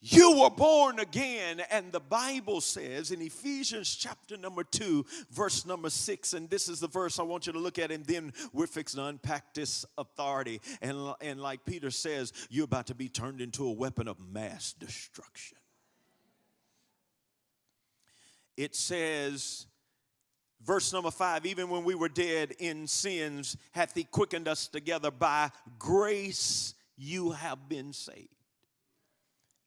You were born again, and the Bible says in Ephesians chapter number two, verse number six, and this is the verse I want you to look at, and then we're fixing to unpack this authority. And, and like Peter says, you're about to be turned into a weapon of mass destruction. It says, verse number five, even when we were dead in sins, hath he quickened us together by grace, you have been saved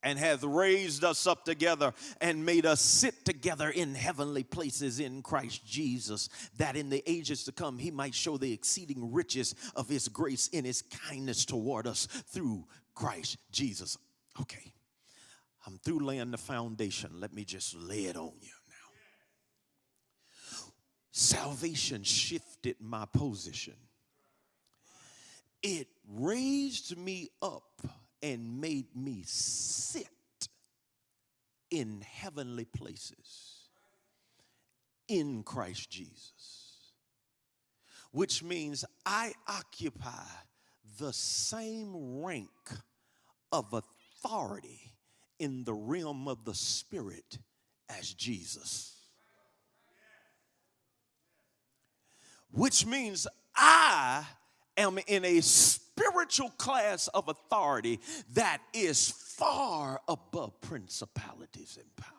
and hath raised us up together and made us sit together in heavenly places in Christ Jesus, that in the ages to come he might show the exceeding riches of his grace in his kindness toward us through Christ Jesus. Okay, I'm through laying the foundation. Let me just lay it on you now. Salvation shifted my position, it raised me up and made me sit in heavenly places in Christ Jesus, which means I occupy the same rank of authority in the realm of the Spirit as Jesus. Which means I am in a spiritual class of authority that is far above principalities and powers.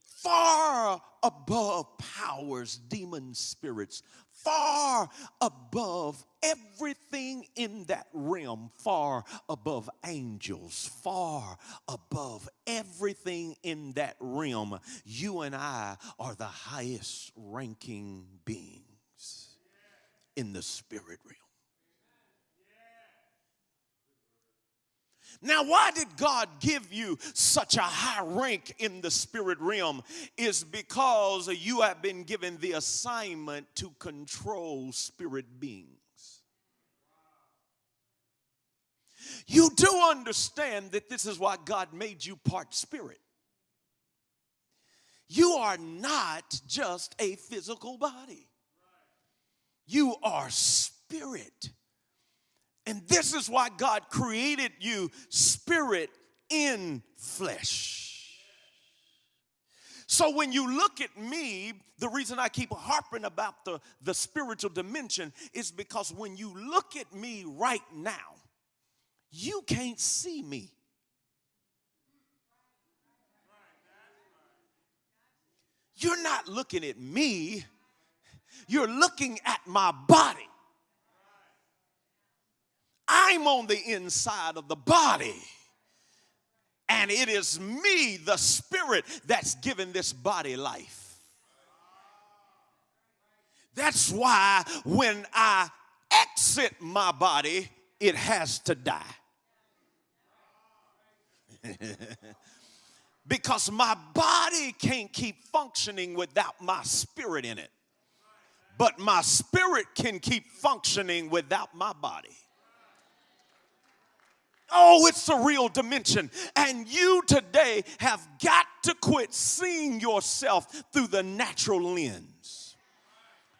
Far above powers, demon spirits, far above everything in that realm, far above angels, far above everything in that realm. You and I are the highest ranking beings in the spirit realm. Now, why did God give you such a high rank in the spirit realm? Is because you have been given the assignment to control spirit beings. You do understand that this is why God made you part spirit. You are not just a physical body. You are spirit. And this is why God created you spirit in flesh. So when you look at me, the reason I keep harping about the, the spiritual dimension is because when you look at me right now, you can't see me. You're not looking at me you're looking at my body. I'm on the inside of the body. And it is me, the spirit, that's given this body life. That's why when I exit my body, it has to die. because my body can't keep functioning without my spirit in it but my spirit can keep functioning without my body. Oh, it's a real dimension. And you today have got to quit seeing yourself through the natural lens.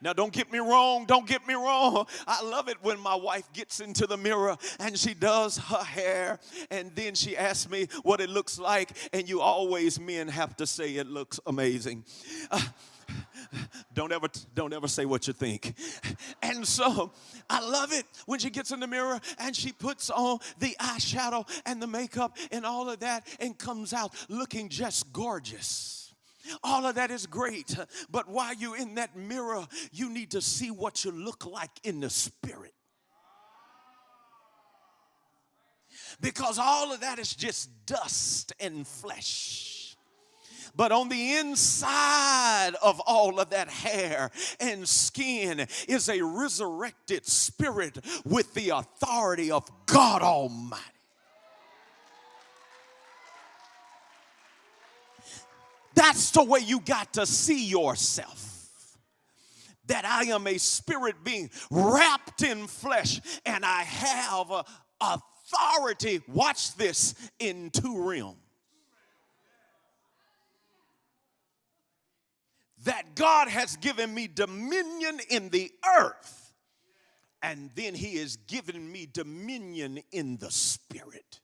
Now, don't get me wrong, don't get me wrong. I love it when my wife gets into the mirror and she does her hair and then she asks me what it looks like, and you always, men, have to say it looks amazing. Uh, don't ever don't ever say what you think. And so i love it when she gets in the mirror and she puts on the eyeshadow and the makeup and all of that and comes out looking just gorgeous. All of that is great but while you're in that mirror you need to see what you look like in the spirit. Because all of that is just dust and flesh but on the inside of all of that hair and skin is a resurrected spirit with the authority of God Almighty. That's the way you got to see yourself. That I am a spirit being wrapped in flesh and I have authority, watch this, in two realms. That God has given me dominion in the earth, and then He has given me dominion in the spirit.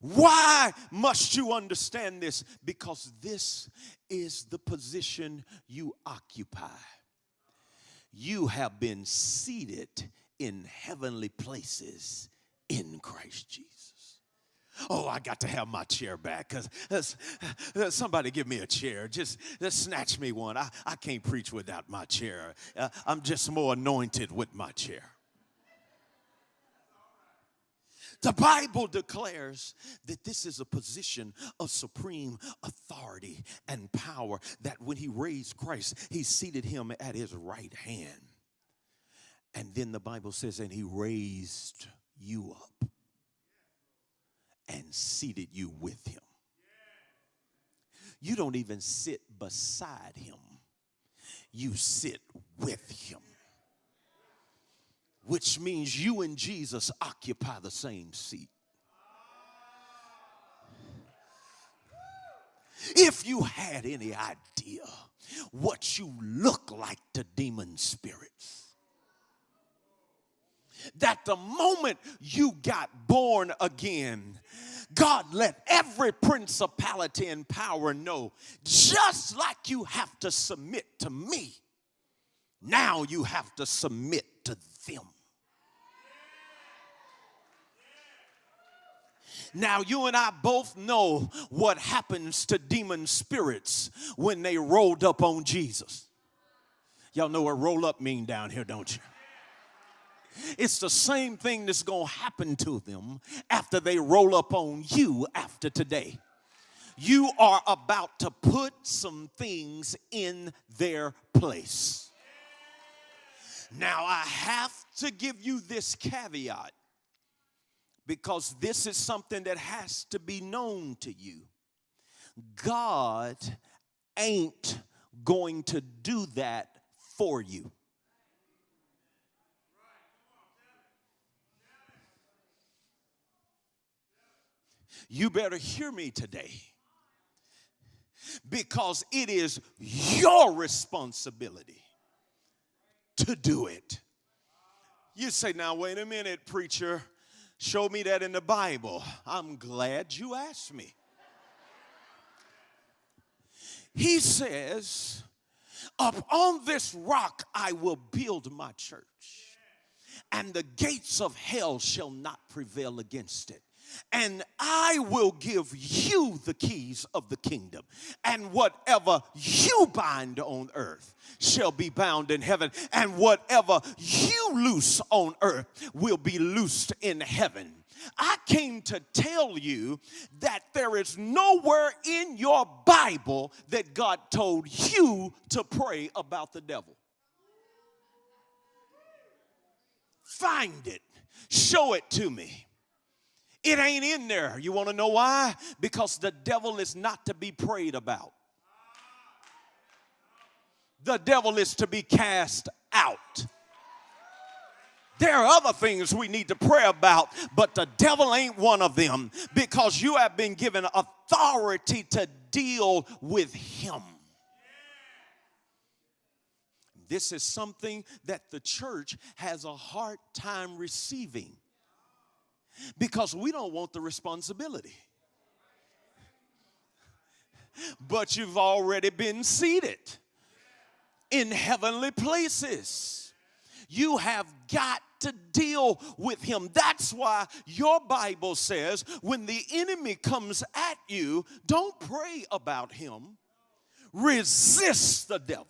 Why must you understand this? Because this is the position you occupy. You have been seated in heavenly places in Christ Jesus. Oh, I got to have my chair back because uh, somebody give me a chair. Just, just snatch me one. I, I can't preach without my chair. Uh, I'm just more anointed with my chair. The Bible declares that this is a position of supreme authority and power. That when he raised Christ, he seated him at his right hand. And then the Bible says, and he raised you up and seated you with him. You don't even sit beside him, you sit with him which means you and Jesus occupy the same seat. If you had any idea what you look like to demon spirits, that the moment you got born again, God let every principality and power know just like you have to submit to me, now you have to submit to them. Now, you and I both know what happens to demon spirits when they rolled up on Jesus. Y'all know what roll up mean down here, don't you? It's the same thing that's going to happen to them after they roll up on you after today. You are about to put some things in their place. Now, I have to give you this caveat because this is something that has to be known to you. God ain't going to do that for you. You better hear me today because it is your responsibility to do it. You say, now, wait a minute, preacher. Show me that in the Bible. I'm glad you asked me. He says, Up on this rock I will build my church, and the gates of hell shall not prevail against it and I will give you the keys of the kingdom. And whatever you bind on earth shall be bound in heaven, and whatever you loose on earth will be loosed in heaven. I came to tell you that there is nowhere in your Bible that God told you to pray about the devil. Find it, show it to me. It ain't in there. You want to know why? Because the devil is not to be prayed about. The devil is to be cast out. There are other things we need to pray about, but the devil ain't one of them because you have been given authority to deal with him. This is something that the church has a hard time receiving because we don't want the responsibility. But you've already been seated in heavenly places. You have got to deal with him. That's why your Bible says when the enemy comes at you, don't pray about him, resist the devil,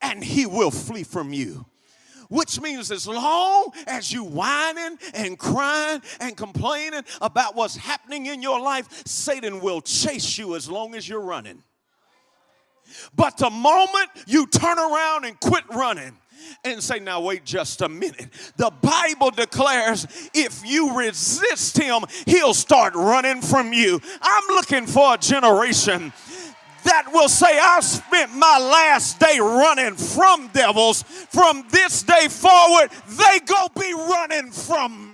and he will flee from you which means as long as you whining and crying and complaining about what's happening in your life, Satan will chase you as long as you're running. But the moment you turn around and quit running, and say, Now, wait just a minute. The Bible declares if you resist him, he'll start running from you. I'm looking for a generation that will say, I spent my last day running from devils. From this day forward, they go be running from